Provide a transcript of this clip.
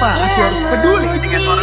Kenapa aku harus peduli dengan iya, orang?